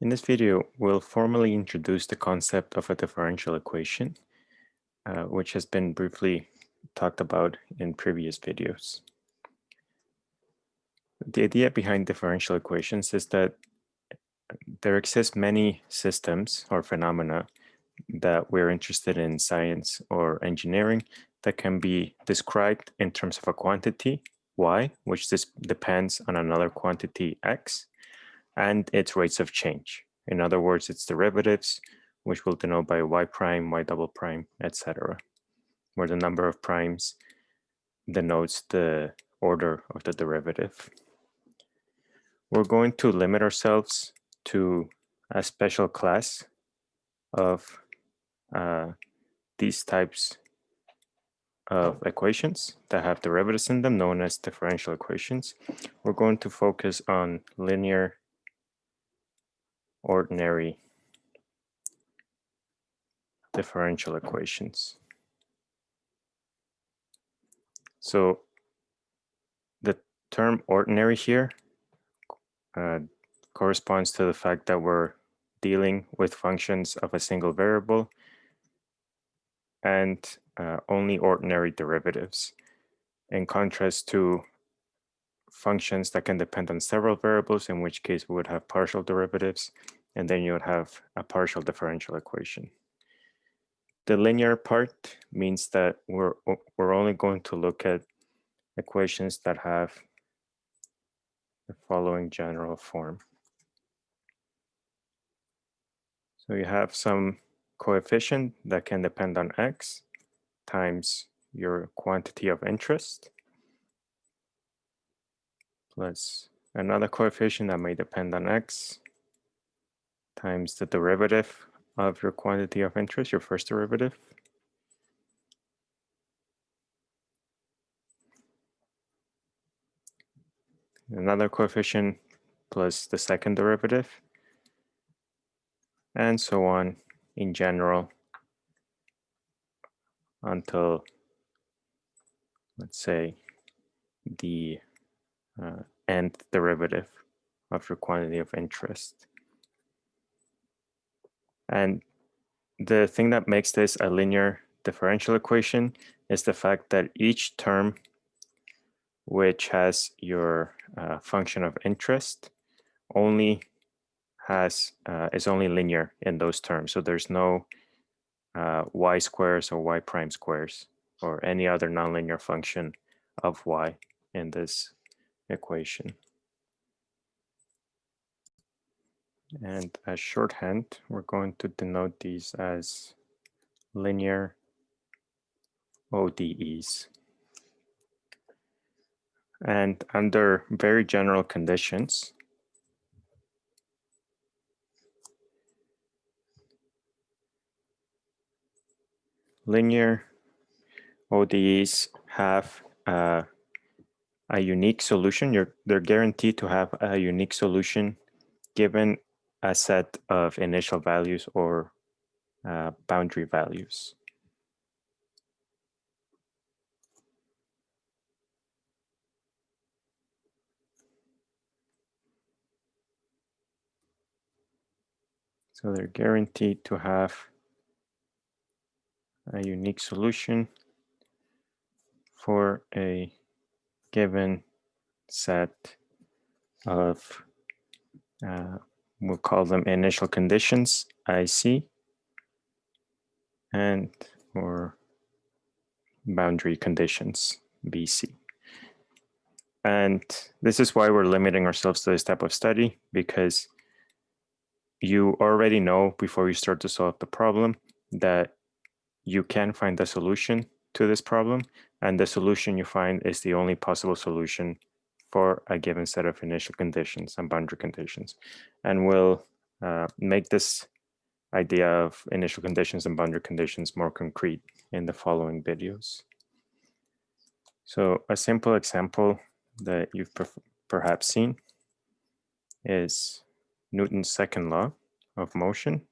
In this video, we'll formally introduce the concept of a differential equation, uh, which has been briefly talked about in previous videos. The idea behind differential equations is that there exist many systems or phenomena that we're interested in science or engineering that can be described in terms of a quantity, y, which this depends on another quantity, x, and its rates of change. In other words, its derivatives, which we'll denote by y prime, y double prime, etc., where the number of primes denotes the order of the derivative. We're going to limit ourselves to a special class of uh, these types of equations that have derivatives in them known as differential equations. We're going to focus on linear ordinary differential equations. So the term ordinary here uh, corresponds to the fact that we're dealing with functions of a single variable and uh, only ordinary derivatives in contrast to functions that can depend on several variables, in which case we would have partial derivatives, and then you would have a partial differential equation. The linear part means that we're, we're only going to look at equations that have the following general form. So you have some coefficient that can depend on x times your quantity of interest plus another coefficient that may depend on x times the derivative of your quantity of interest, your first derivative. Another coefficient plus the second derivative, and so on in general until, let's say, the uh, nth derivative of your quantity of interest. And the thing that makes this a linear differential equation is the fact that each term which has your uh, function of interest only has uh, is only linear in those terms. So there's no uh, y squares or y prime squares or any other nonlinear function of y in this equation. And as shorthand, we're going to denote these as linear ODEs. And under very general conditions, linear ODEs have a unique solution. You're, they're guaranteed to have a unique solution given a set of initial values or uh, boundary values. So they're guaranteed to have a unique solution for a given set of uh, we'll call them initial conditions, IC, and or boundary conditions, BC. And this is why we're limiting ourselves to this type of study, because you already know before you start to solve the problem that you can find the solution to this problem, and the solution you find is the only possible solution for a given set of initial conditions and boundary conditions. And we'll uh, make this idea of initial conditions and boundary conditions more concrete in the following videos. So a simple example that you've per perhaps seen is Newton's second law of motion,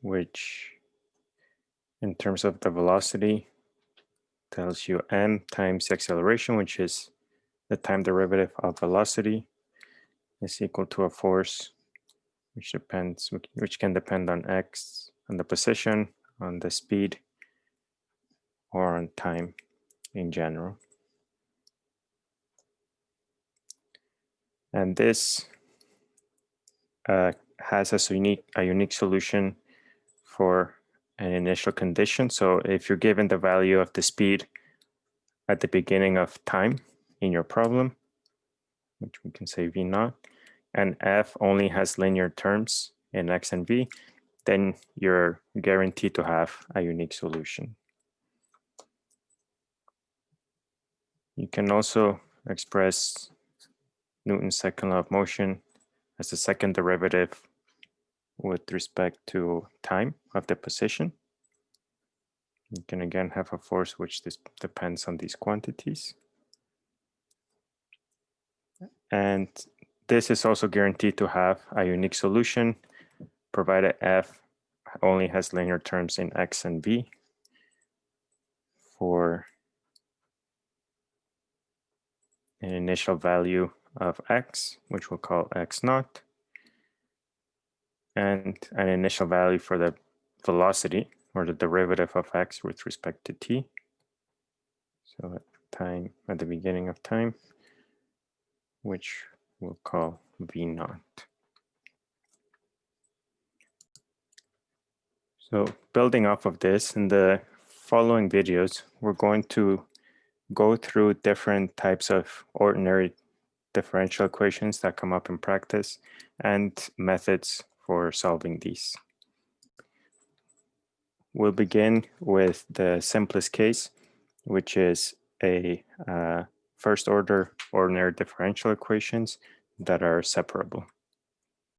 which in terms of the velocity tells you m times acceleration, which is the time derivative of velocity is equal to a force which depends, which can depend on x, on the position, on the speed, or on time in general. And this uh, has a unique, a unique solution for an initial condition. So if you're given the value of the speed at the beginning of time in your problem, which we can say v naught, and f only has linear terms in x and v, then you're guaranteed to have a unique solution. You can also express Newton's second law of motion as the second derivative with respect to time of the position. You can again have a force which depends on these quantities. And this is also guaranteed to have a unique solution provided f only has linear terms in x and v for an initial value of x, which we'll call x naught, and an initial value for the velocity or the derivative of x with respect to t. So at time, at the beginning of time, which we'll call v naught. So building off of this, in the following videos, we're going to go through different types of ordinary differential equations that come up in practice and methods for solving these. We'll begin with the simplest case, which is a uh, first order ordinary differential equations that are separable.